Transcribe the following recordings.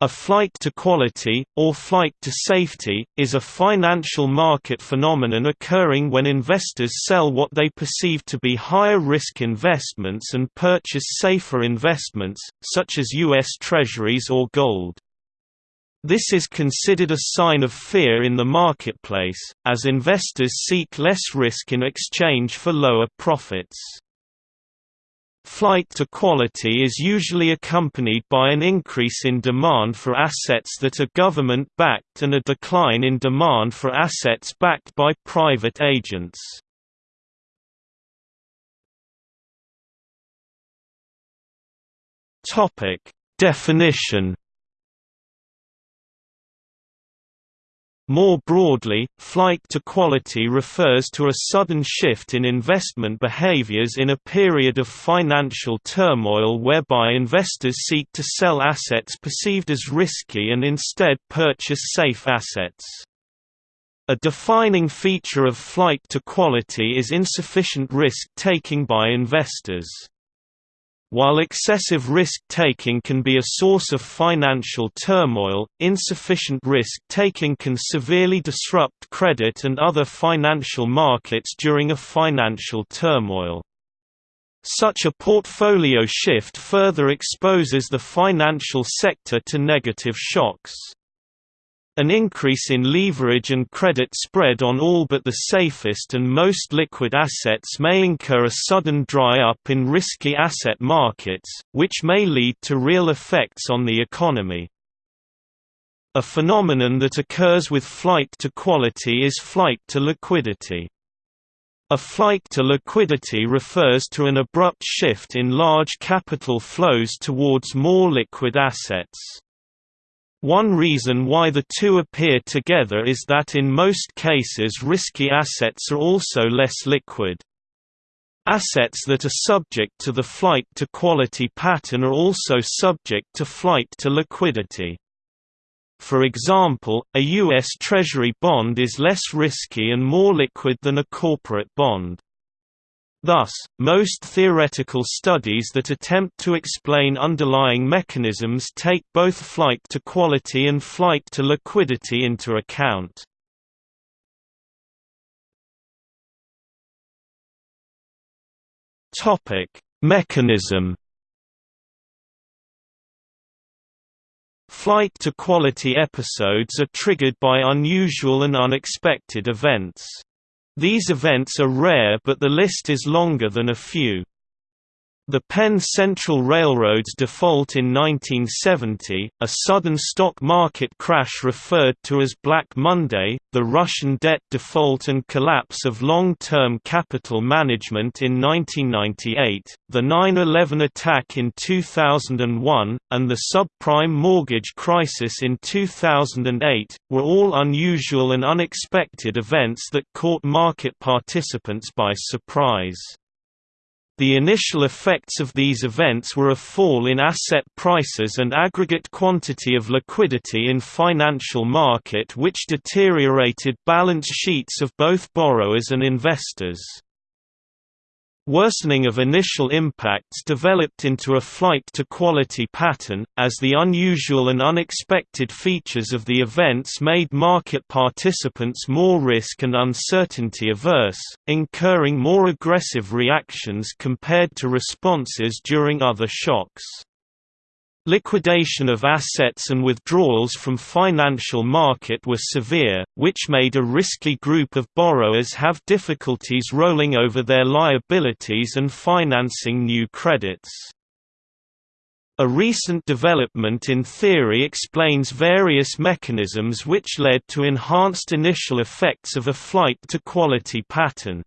A flight to quality, or flight to safety, is a financial market phenomenon occurring when investors sell what they perceive to be higher-risk investments and purchase safer investments, such as U.S. Treasuries or gold. This is considered a sign of fear in the marketplace, as investors seek less risk in exchange for lower profits. Flight to quality is usually accompanied by an increase in demand for assets that are government-backed and a decline in demand for assets backed by private agents. Definition More broadly, flight to quality refers to a sudden shift in investment behaviors in a period of financial turmoil whereby investors seek to sell assets perceived as risky and instead purchase safe assets. A defining feature of flight to quality is insufficient risk-taking by investors. While excessive risk-taking can be a source of financial turmoil, insufficient risk-taking can severely disrupt credit and other financial markets during a financial turmoil. Such a portfolio shift further exposes the financial sector to negative shocks. An increase in leverage and credit spread on all but the safest and most liquid assets may incur a sudden dry-up in risky asset markets, which may lead to real effects on the economy. A phenomenon that occurs with flight to quality is flight to liquidity. A flight to liquidity refers to an abrupt shift in large capital flows towards more liquid assets. One reason why the two appear together is that in most cases risky assets are also less liquid. Assets that are subject to the flight to quality pattern are also subject to flight to liquidity. For example, a U.S. Treasury bond is less risky and more liquid than a corporate bond. Thus, most theoretical studies that attempt to explain underlying mechanisms take both flight to quality and flight to liquidity into account. Mechanism Flight to quality episodes are triggered by unusual and unexpected events. These events are rare but the list is longer than a few. The Penn Central Railroad's default in 1970, a sudden stock market crash referred to as Black Monday, the Russian debt default and collapse of long-term capital management in 1998, the 9-11 attack in 2001, and the subprime mortgage crisis in 2008, were all unusual and unexpected events that caught market participants by surprise. The initial effects of these events were a fall in asset prices and aggregate quantity of liquidity in financial market which deteriorated balance sheets of both borrowers and investors. Worsening of initial impacts developed into a flight to quality pattern, as the unusual and unexpected features of the events made market participants more risk and uncertainty averse, incurring more aggressive reactions compared to responses during other shocks. Liquidation of assets and withdrawals from financial market were severe, which made a risky group of borrowers have difficulties rolling over their liabilities and financing new credits. A recent development in theory explains various mechanisms which led to enhanced initial effects of a flight to quality pattern.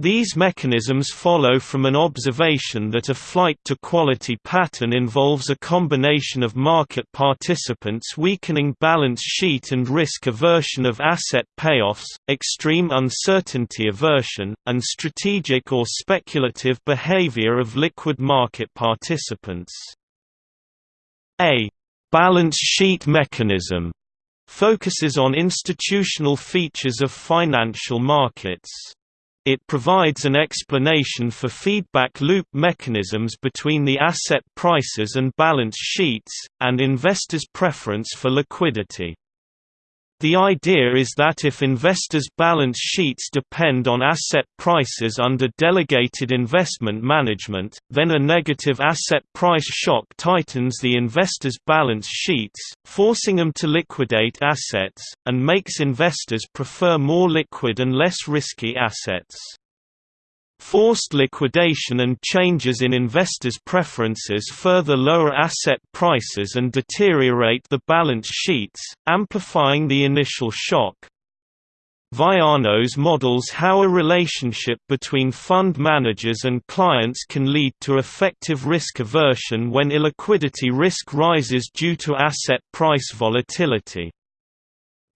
These mechanisms follow from an observation that a flight to quality pattern involves a combination of market participants weakening balance sheet and risk aversion of asset payoffs, extreme uncertainty aversion, and strategic or speculative behavior of liquid market participants. A balance sheet mechanism focuses on institutional features of financial markets. It provides an explanation for feedback loop mechanisms between the asset prices and balance sheets, and investors' preference for liquidity. The idea is that if investors' balance sheets depend on asset prices under delegated investment management, then a negative asset price shock tightens the investors' balance sheets, forcing them to liquidate assets, and makes investors prefer more liquid and less risky assets. Forced liquidation and changes in investors' preferences further lower asset prices and deteriorate the balance sheets, amplifying the initial shock. Vayanos models how a relationship between fund managers and clients can lead to effective risk aversion when illiquidity risk rises due to asset price volatility.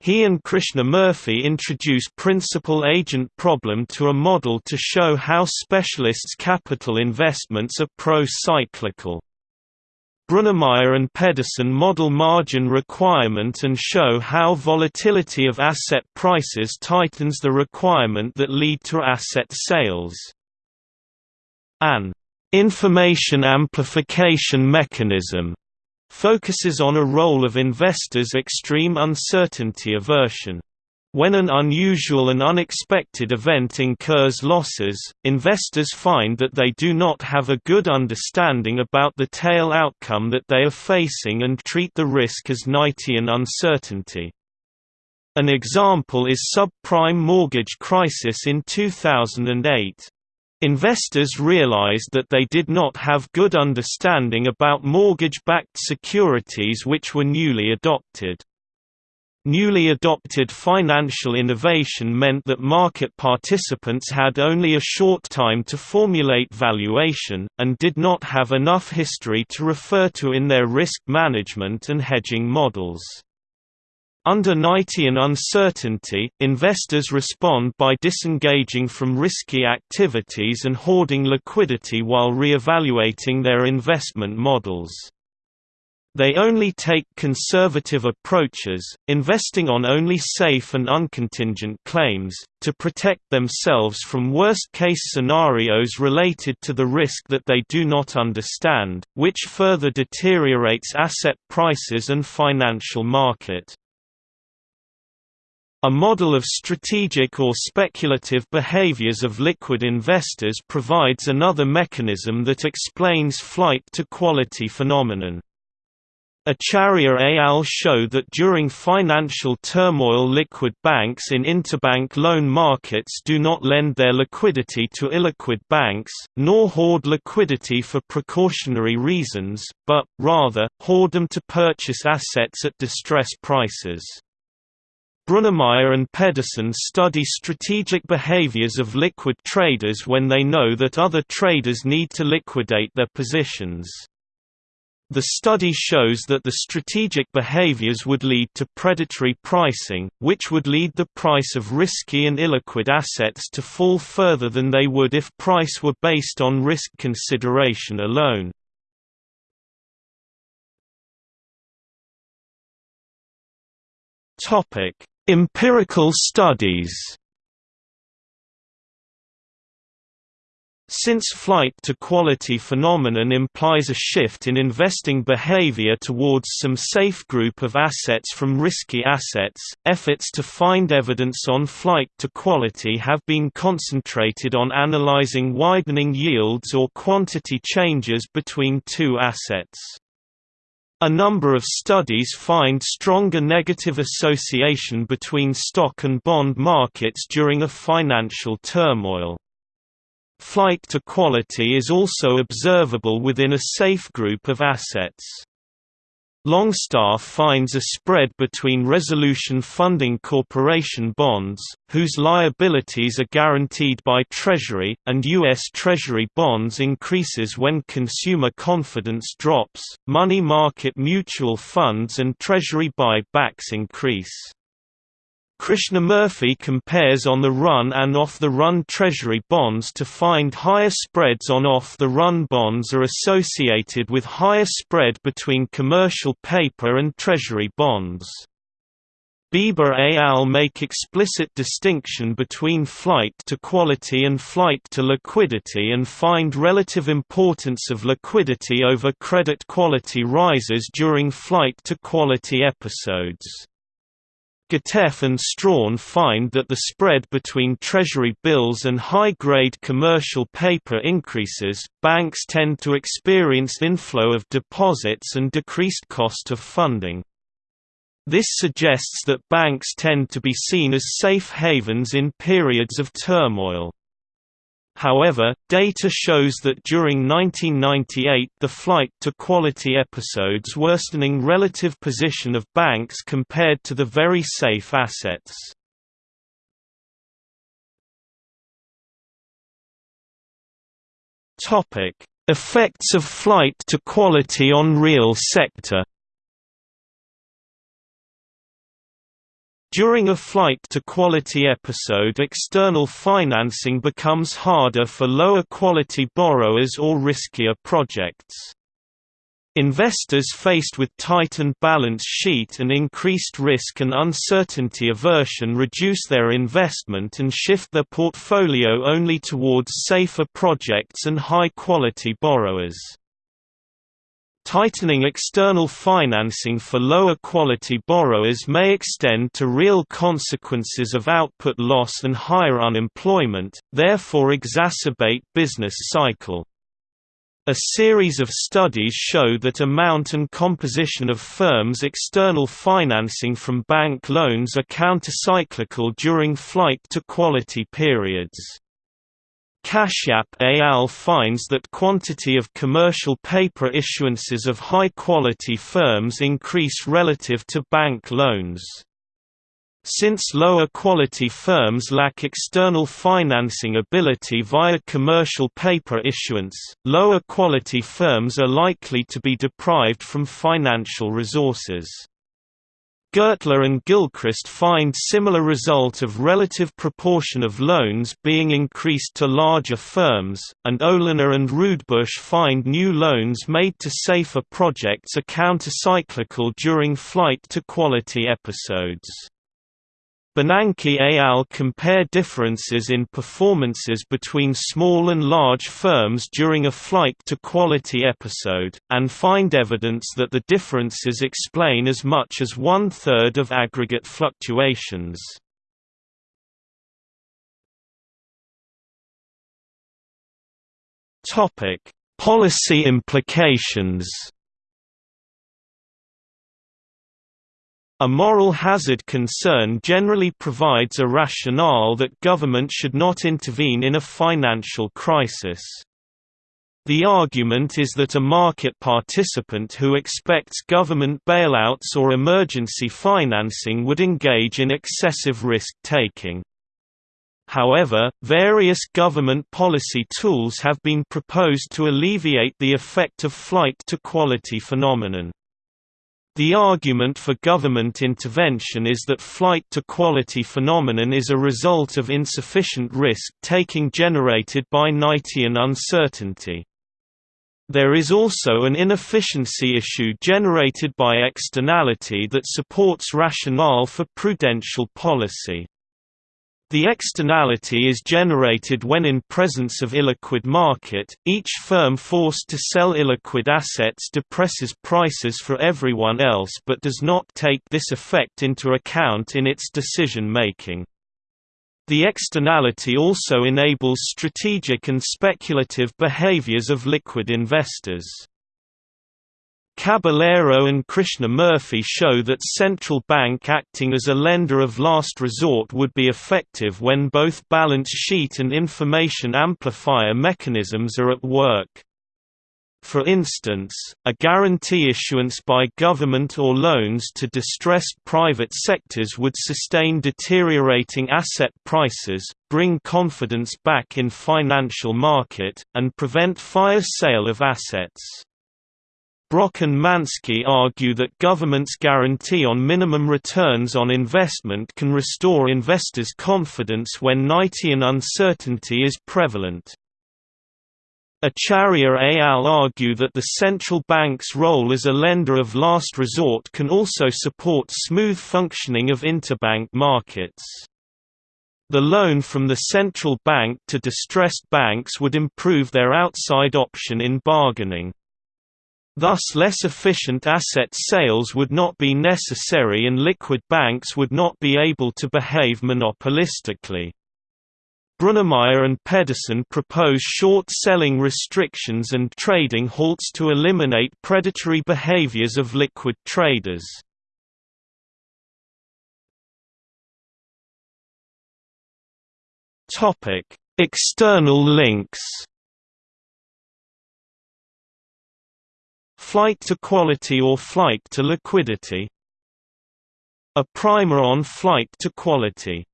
He and Krishnamurthy introduce principal-agent problem to a model to show how specialists' capital investments are pro-cyclical. Brunnermeier and Pedersen model margin requirement and show how volatility of asset prices tightens the requirement that lead to asset sales. An information amplification mechanism focuses on a role of investors' extreme uncertainty aversion. When an unusual and unexpected event incurs losses, investors find that they do not have a good understanding about the tail outcome that they are facing and treat the risk as Knightian uncertainty. An example is subprime mortgage crisis in 2008. Investors realized that they did not have good understanding about mortgage-backed securities which were newly adopted. Newly adopted financial innovation meant that market participants had only a short time to formulate valuation, and did not have enough history to refer to in their risk management and hedging models. Under Knightian uncertainty, investors respond by disengaging from risky activities and hoarding liquidity while re-evaluating their investment models. They only take conservative approaches, investing on only safe and uncontingent claims, to protect themselves from worst-case scenarios related to the risk that they do not understand, which further deteriorates asset prices and financial market. A model of strategic or speculative behaviors of liquid investors provides another mechanism that explains flight to quality phenomenon. Acharya et al. show that during financial turmoil liquid banks in interbank loan markets do not lend their liquidity to illiquid banks, nor hoard liquidity for precautionary reasons, but, rather, hoard them to purchase assets at distress prices. Brunnermeier and Pedersen study strategic behaviors of liquid traders when they know that other traders need to liquidate their positions. The study shows that the strategic behaviors would lead to predatory pricing, which would lead the price of risky and illiquid assets to fall further than they would if price were based on risk consideration alone. Topic: Empirical studies Since flight to quality phenomenon implies a shift in investing behavior towards some safe group of assets from risky assets, efforts to find evidence on flight to quality have been concentrated on analyzing widening yields or quantity changes between two assets. A number of studies find stronger negative association between stock and bond markets during a financial turmoil. Flight to quality is also observable within a safe group of assets. Longstaff finds a spread between Resolution Funding Corporation bonds, whose liabilities are guaranteed by Treasury, and U.S. Treasury bonds increases when consumer confidence drops, money market mutual funds and Treasury buy-backs increase. Krishnamurthy compares on-the-run and off-the-run Treasury bonds to find higher spreads on off-the-run bonds are associated with higher spread between commercial paper and Treasury bonds. Beber et al. make explicit distinction between flight to quality and flight to liquidity and find relative importance of liquidity over credit quality rises during flight to quality episodes. Gatev and Strahan find that the spread between Treasury bills and high-grade commercial paper increases, banks tend to experience inflow of deposits and decreased cost of funding. This suggests that banks tend to be seen as safe havens in periods of turmoil. However, data shows that during 1998 the flight to quality episodes worsening relative position of banks compared to the very safe assets. Effects of flight to quality on real sector During a flight to quality episode external financing becomes harder for lower quality borrowers or riskier projects. Investors faced with tightened balance sheet and increased risk and uncertainty aversion reduce their investment and shift their portfolio only towards safer projects and high-quality borrowers. Tightening external financing for lower quality borrowers may extend to real consequences of output loss and higher unemployment, therefore exacerbate business cycle. A series of studies show that amount and composition of firms' external financing from bank loans are countercyclical during flight to quality periods. Kashyap et al. finds that quantity of commercial paper issuances of high-quality firms increase relative to bank loans. Since lower quality firms lack external financing ability via commercial paper issuance, lower quality firms are likely to be deprived from financial resources. Gertler and Gilchrist find similar result of relative proportion of loans being increased to larger firms, and Oliner and Rudebusch find new loans made to safer projects are countercyclical during flight to quality episodes. Bernanke et al. compare differences in performances between small and large firms during a flight to quality episode, and find evidence that the differences explain as much as one-third of aggregate fluctuations. Policy implications A moral hazard concern generally provides a rationale that government should not intervene in a financial crisis. The argument is that a market participant who expects government bailouts or emergency financing would engage in excessive risk-taking. However, various government policy tools have been proposed to alleviate the effect of flight to quality phenomenon. The argument for government intervention is that flight to quality phenomenon is a result of insufficient risk-taking generated by Knightian uncertainty. There is also an inefficiency issue generated by externality that supports rationale for prudential policy. The externality is generated when in presence of illiquid market, each firm forced to sell illiquid assets depresses prices for everyone else but does not take this effect into account in its decision-making. The externality also enables strategic and speculative behaviors of liquid investors. Caballero and Krishnamurthy show that central bank acting as a lender of last resort would be effective when both balance sheet and information amplifier mechanisms are at work. For instance, a guarantee issuance by government or loans to distressed private sectors would sustain deteriorating asset prices, bring confidence back in financial market, and prevent fire sale of assets. Brock and Manski argue that government's guarantee on minimum returns on investment can restore investors' confidence when Knightian uncertainty is prevalent. Acharya al. argue that the central bank's role as a lender of last resort can also support smooth functioning of interbank markets. The loan from the central bank to distressed banks would improve their outside option in bargaining. Thus less efficient asset sales would not be necessary and liquid banks would not be able to behave monopolistically. Brunnermeier and Pedersen propose short-selling restrictions and trading halts to eliminate predatory behaviors of liquid traders. External links Flight to quality or flight to liquidity? A primer on flight to quality